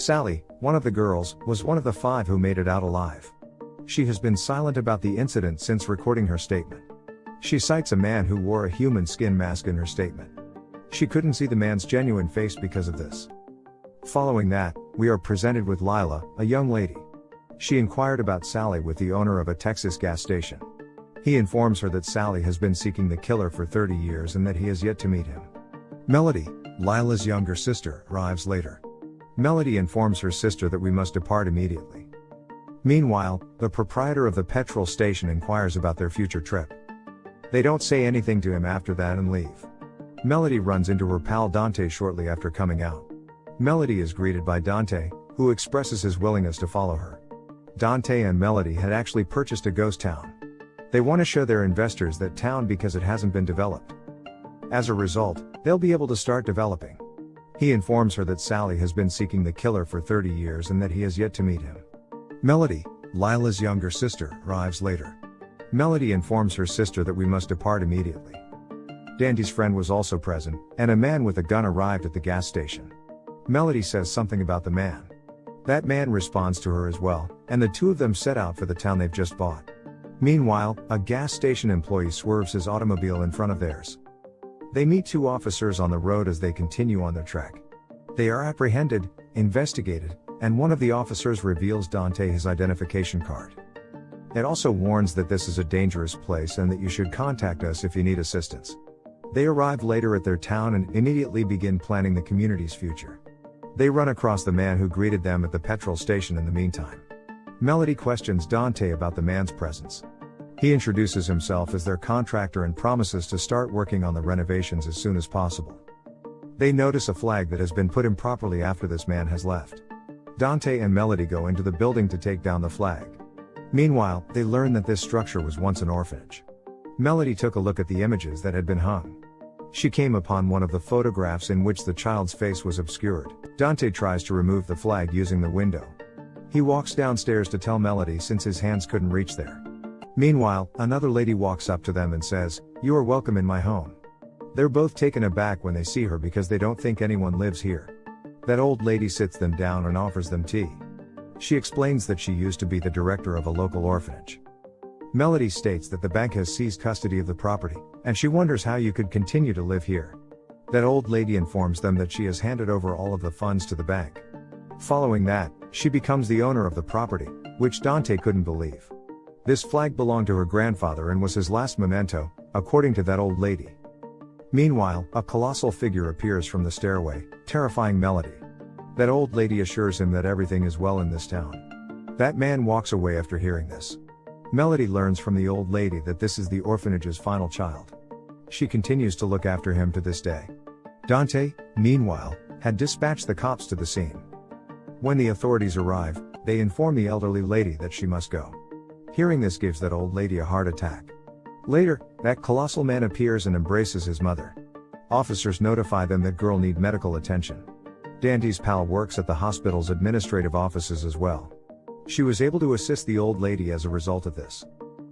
Sally, one of the girls, was one of the five who made it out alive. She has been silent about the incident since recording her statement. She cites a man who wore a human skin mask in her statement. She couldn't see the man's genuine face because of this. Following that, we are presented with Lila, a young lady. She inquired about Sally with the owner of a Texas gas station. He informs her that Sally has been seeking the killer for 30 years and that he has yet to meet him. Melody, Lila's younger sister, arrives later. Melody informs her sister that we must depart immediately. Meanwhile, the proprietor of the petrol station inquires about their future trip. They don't say anything to him after that and leave. Melody runs into her pal Dante shortly after coming out. Melody is greeted by Dante, who expresses his willingness to follow her. Dante and Melody had actually purchased a ghost town. They want to show their investors that town because it hasn't been developed. As a result, they'll be able to start developing. He informs her that Sally has been seeking the killer for 30 years and that he has yet to meet him. Melody, Lila's younger sister, arrives later. Melody informs her sister that we must depart immediately. Dante's friend was also present, and a man with a gun arrived at the gas station. Melody says something about the man. That man responds to her as well, and the two of them set out for the town they've just bought. Meanwhile, a gas station employee swerves his automobile in front of theirs. They meet two officers on the road as they continue on their trek. They are apprehended, investigated, and one of the officers reveals Dante his identification card. It also warns that this is a dangerous place and that you should contact us if you need assistance. They arrive later at their town and immediately begin planning the community's future. They run across the man who greeted them at the petrol station in the meantime. Melody questions Dante about the man's presence. He introduces himself as their contractor and promises to start working on the renovations as soon as possible. They notice a flag that has been put improperly after this man has left. Dante and Melody go into the building to take down the flag. Meanwhile, they learn that this structure was once an orphanage. Melody took a look at the images that had been hung. She came upon one of the photographs in which the child's face was obscured. Dante tries to remove the flag using the window, he walks downstairs to tell Melody since his hands couldn't reach there. Meanwhile, another lady walks up to them and says, You are welcome in my home. They're both taken aback when they see her because they don't think anyone lives here. That old lady sits them down and offers them tea. She explains that she used to be the director of a local orphanage. Melody states that the bank has seized custody of the property, and she wonders how you could continue to live here. That old lady informs them that she has handed over all of the funds to the bank. Following that, she becomes the owner of the property, which Dante couldn't believe. This flag belonged to her grandfather and was his last memento, according to that old lady. Meanwhile, a colossal figure appears from the stairway, terrifying Melody. That old lady assures him that everything is well in this town. That man walks away after hearing this. Melody learns from the old lady that this is the orphanage's final child. She continues to look after him to this day. Dante, meanwhile, had dispatched the cops to the scene. When the authorities arrive, they inform the elderly lady that she must go. Hearing this gives that old lady a heart attack. Later, that colossal man appears and embraces his mother. Officers notify them that girl need medical attention. Dante's pal works at the hospital's administrative offices as well. She was able to assist the old lady as a result of this.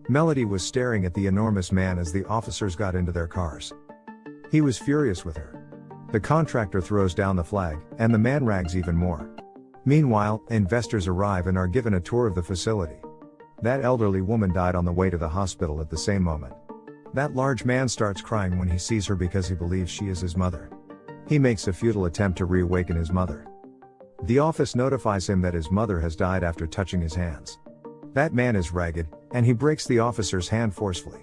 Melody was staring at the enormous man as the officers got into their cars. He was furious with her. The contractor throws down the flag, and the man rags even more. Meanwhile, investors arrive and are given a tour of the facility. That elderly woman died on the way to the hospital at the same moment. That large man starts crying when he sees her because he believes she is his mother. He makes a futile attempt to reawaken his mother. The office notifies him that his mother has died after touching his hands. That man is ragged, and he breaks the officer's hand forcefully.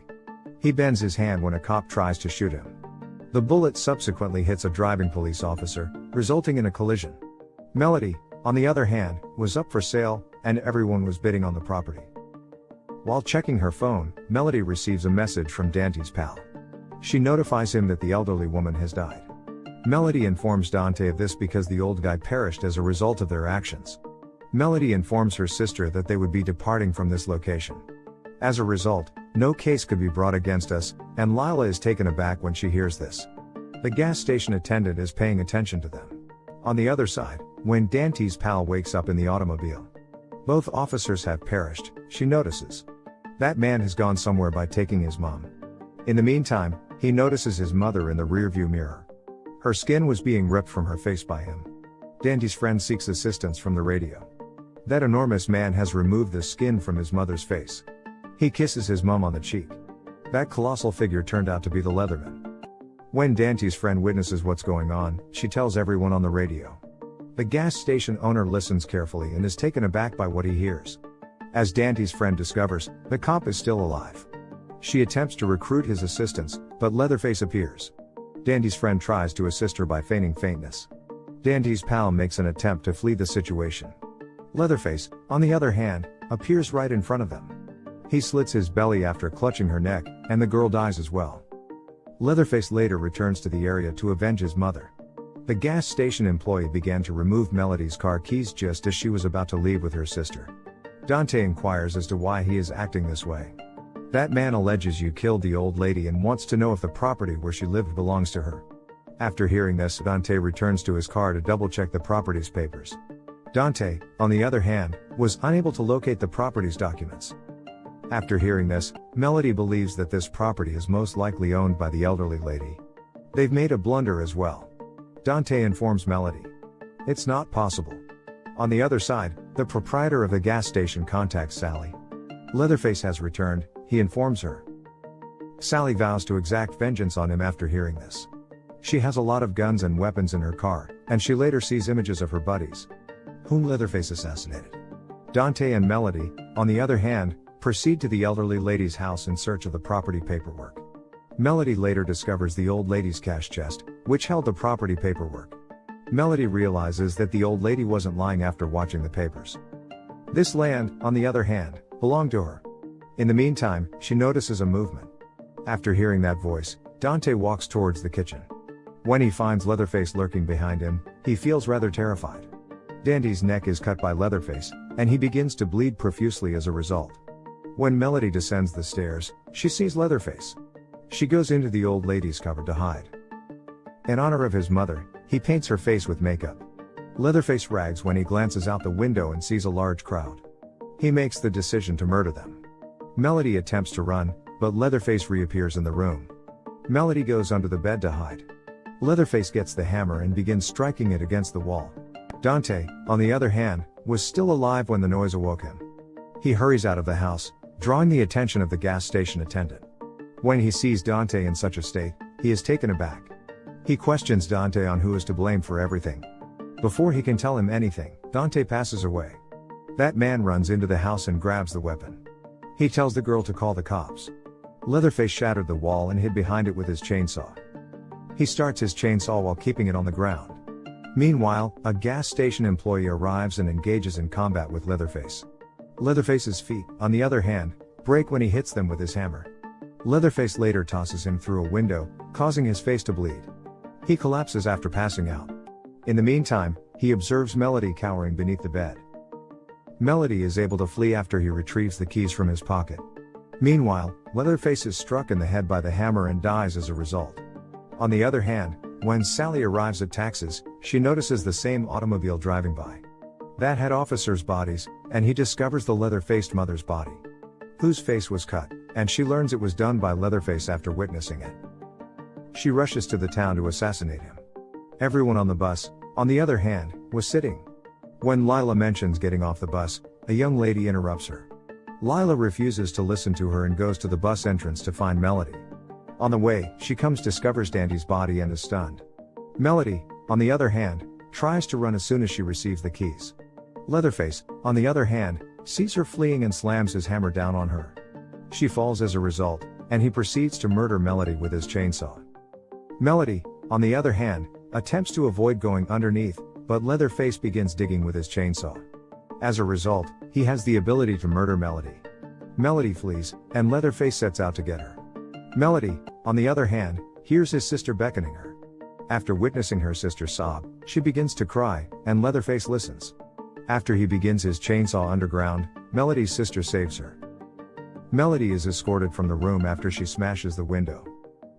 He bends his hand when a cop tries to shoot him. The bullet subsequently hits a driving police officer, resulting in a collision. Melody, on the other hand, was up for sale, and everyone was bidding on the property. While checking her phone, Melody receives a message from Dante's pal. She notifies him that the elderly woman has died. Melody informs Dante of this because the old guy perished as a result of their actions. Melody informs her sister that they would be departing from this location. As a result, no case could be brought against us, and Lila is taken aback when she hears this. The gas station attendant is paying attention to them. On the other side, when Dante's pal wakes up in the automobile, both officers have perished, she notices. That man has gone somewhere by taking his mom. In the meantime, he notices his mother in the rearview mirror. Her skin was being ripped from her face by him. Dante's friend seeks assistance from the radio. That enormous man has removed the skin from his mother's face. He kisses his mum on the cheek. That colossal figure turned out to be the Leatherman. When Dante's friend witnesses what's going on, she tells everyone on the radio. The gas station owner listens carefully and is taken aback by what he hears. As Dante's friend discovers, the cop is still alive. She attempts to recruit his assistance, but Leatherface appears. Dante's friend tries to assist her by feigning faintness. Dante's pal makes an attempt to flee the situation. Leatherface, on the other hand, appears right in front of them. He slits his belly after clutching her neck, and the girl dies as well. Leatherface later returns to the area to avenge his mother. The gas station employee began to remove Melody's car keys just as she was about to leave with her sister. Dante inquires as to why he is acting this way. That man alleges you killed the old lady and wants to know if the property where she lived belongs to her. After hearing this, Dante returns to his car to double check the property's papers. Dante, on the other hand, was unable to locate the property's documents. After hearing this, Melody believes that this property is most likely owned by the elderly lady. They've made a blunder as well. Dante informs Melody. It's not possible. On the other side, the proprietor of the gas station contacts Sally. Leatherface has returned, he informs her. Sally vows to exact vengeance on him after hearing this. She has a lot of guns and weapons in her car, and she later sees images of her buddies, whom Leatherface assassinated. Dante and Melody, on the other hand, proceed to the elderly lady's house in search of the property paperwork. Melody later discovers the old lady's cash chest, which held the property paperwork. Melody realizes that the old lady wasn't lying after watching the papers. This land, on the other hand, belonged to her. In the meantime, she notices a movement. After hearing that voice, Dante walks towards the kitchen. When he finds Leatherface lurking behind him, he feels rather terrified. Dante's neck is cut by Leatherface, and he begins to bleed profusely as a result. When Melody descends the stairs, she sees Leatherface. She goes into the old lady's cupboard to hide. In honor of his mother, he paints her face with makeup. Leatherface rags when he glances out the window and sees a large crowd. He makes the decision to murder them. Melody attempts to run, but Leatherface reappears in the room. Melody goes under the bed to hide. Leatherface gets the hammer and begins striking it against the wall. Dante, on the other hand, was still alive when the noise awoke him. He hurries out of the house, drawing the attention of the gas station attendant. When he sees Dante in such a state, he is taken aback. He questions Dante on who is to blame for everything. Before he can tell him anything, Dante passes away. That man runs into the house and grabs the weapon. He tells the girl to call the cops. Leatherface shattered the wall and hid behind it with his chainsaw. He starts his chainsaw while keeping it on the ground. Meanwhile, a gas station employee arrives and engages in combat with Leatherface. Leatherface's feet, on the other hand, break when he hits them with his hammer. Leatherface later tosses him through a window, causing his face to bleed. He collapses after passing out. In the meantime, he observes Melody cowering beneath the bed. Melody is able to flee after he retrieves the keys from his pocket. Meanwhile, Leatherface is struck in the head by the hammer and dies as a result. On the other hand, when Sally arrives at Texas, she notices the same automobile driving by. That had officers' bodies, and he discovers the leather faced mother's body, whose face was cut, and she learns it was done by Leatherface after witnessing it. She rushes to the town to assassinate him. Everyone on the bus, on the other hand, was sitting. When Lila mentions getting off the bus, a young lady interrupts her. Lila refuses to listen to her and goes to the bus entrance to find Melody. On the way, she comes discovers Dante's body and is stunned. Melody, on the other hand, tries to run as soon as she receives the keys. Leatherface, on the other hand, sees her fleeing and slams his hammer down on her. She falls as a result, and he proceeds to murder Melody with his chainsaw. Melody, on the other hand, attempts to avoid going underneath, but Leatherface begins digging with his chainsaw. As a result, he has the ability to murder Melody. Melody flees, and Leatherface sets out to get her. Melody, on the other hand, hears his sister beckoning her. After witnessing her sister sob, she begins to cry, and Leatherface listens. After he begins his chainsaw underground, Melody's sister saves her. Melody is escorted from the room after she smashes the window.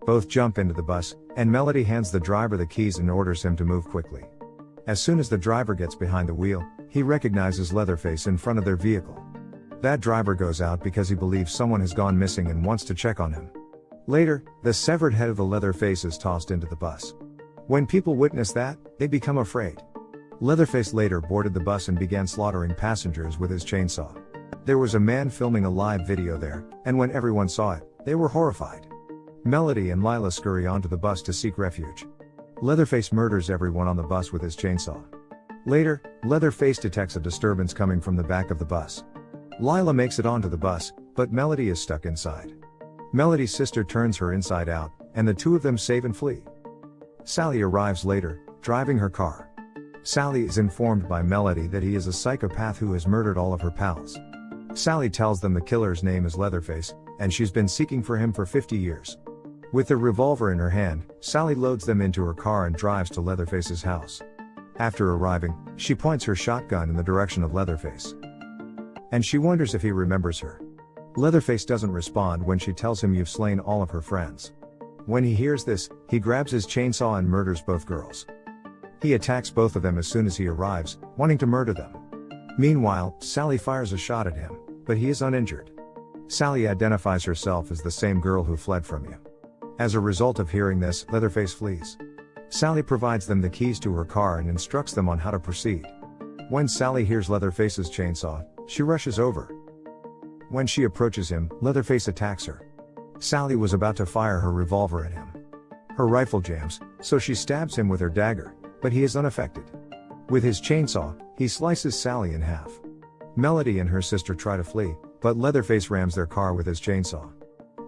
Both jump into the bus, and Melody hands the driver the keys and orders him to move quickly. As soon as the driver gets behind the wheel, he recognizes Leatherface in front of their vehicle. That driver goes out because he believes someone has gone missing and wants to check on him. Later, the severed head of the Leatherface is tossed into the bus. When people witness that, they become afraid. Leatherface later boarded the bus and began slaughtering passengers with his chainsaw. There was a man filming a live video there, and when everyone saw it, they were horrified. Melody and Lila scurry onto the bus to seek refuge. Leatherface murders everyone on the bus with his chainsaw. Later, Leatherface detects a disturbance coming from the back of the bus. Lila makes it onto the bus, but Melody is stuck inside. Melody's sister turns her inside out, and the two of them save and flee. Sally arrives later, driving her car. Sally is informed by Melody that he is a psychopath who has murdered all of her pals. Sally tells them the killer's name is Leatherface, and she's been seeking for him for 50 years. With the revolver in her hand, Sally loads them into her car and drives to Leatherface's house. After arriving, she points her shotgun in the direction of Leatherface. And she wonders if he remembers her. Leatherface doesn't respond when she tells him you've slain all of her friends. When he hears this, he grabs his chainsaw and murders both girls. He attacks both of them as soon as he arrives, wanting to murder them. Meanwhile, Sally fires a shot at him, but he is uninjured. Sally identifies herself as the same girl who fled from you. As a result of hearing this, Leatherface flees. Sally provides them the keys to her car and instructs them on how to proceed. When Sally hears Leatherface's chainsaw, she rushes over. When she approaches him, Leatherface attacks her. Sally was about to fire her revolver at him. Her rifle jams, so she stabs him with her dagger, but he is unaffected. With his chainsaw, he slices Sally in half. Melody and her sister try to flee, but Leatherface rams their car with his chainsaw.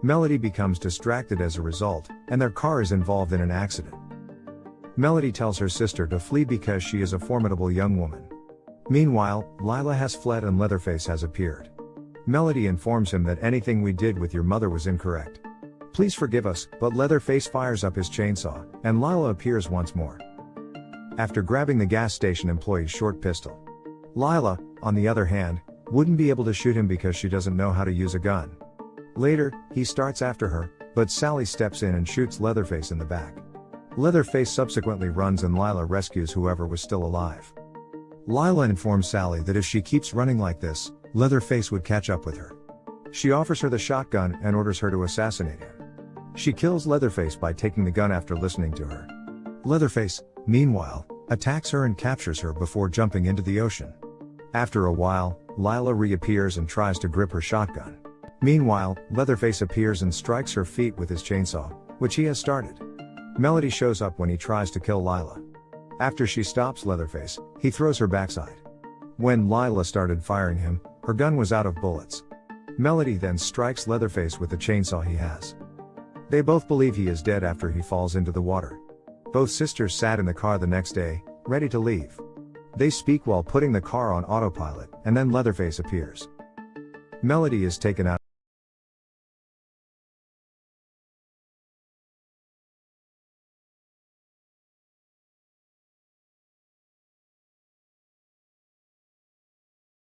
Melody becomes distracted as a result, and their car is involved in an accident. Melody tells her sister to flee because she is a formidable young woman. Meanwhile, Lila has fled and Leatherface has appeared. Melody informs him that anything we did with your mother was incorrect. Please forgive us, but Leatherface fires up his chainsaw, and Lila appears once more. After grabbing the gas station employee's short pistol. Lila, on the other hand, wouldn't be able to shoot him because she doesn't know how to use a gun. Later, he starts after her, but Sally steps in and shoots Leatherface in the back. Leatherface subsequently runs and Lila rescues whoever was still alive. Lila informs Sally that if she keeps running like this, Leatherface would catch up with her. She offers her the shotgun and orders her to assassinate him. She kills Leatherface by taking the gun after listening to her. Leatherface, meanwhile, attacks her and captures her before jumping into the ocean. After a while, Lila reappears and tries to grip her shotgun. Meanwhile, Leatherface appears and strikes her feet with his chainsaw, which he has started. Melody shows up when he tries to kill Lila. After she stops Leatherface, he throws her backside. When Lila started firing him, her gun was out of bullets. Melody then strikes Leatherface with the chainsaw he has. They both believe he is dead after he falls into the water. Both sisters sat in the car the next day, ready to leave. They speak while putting the car on autopilot, and then Leatherface appears. Melody is taken out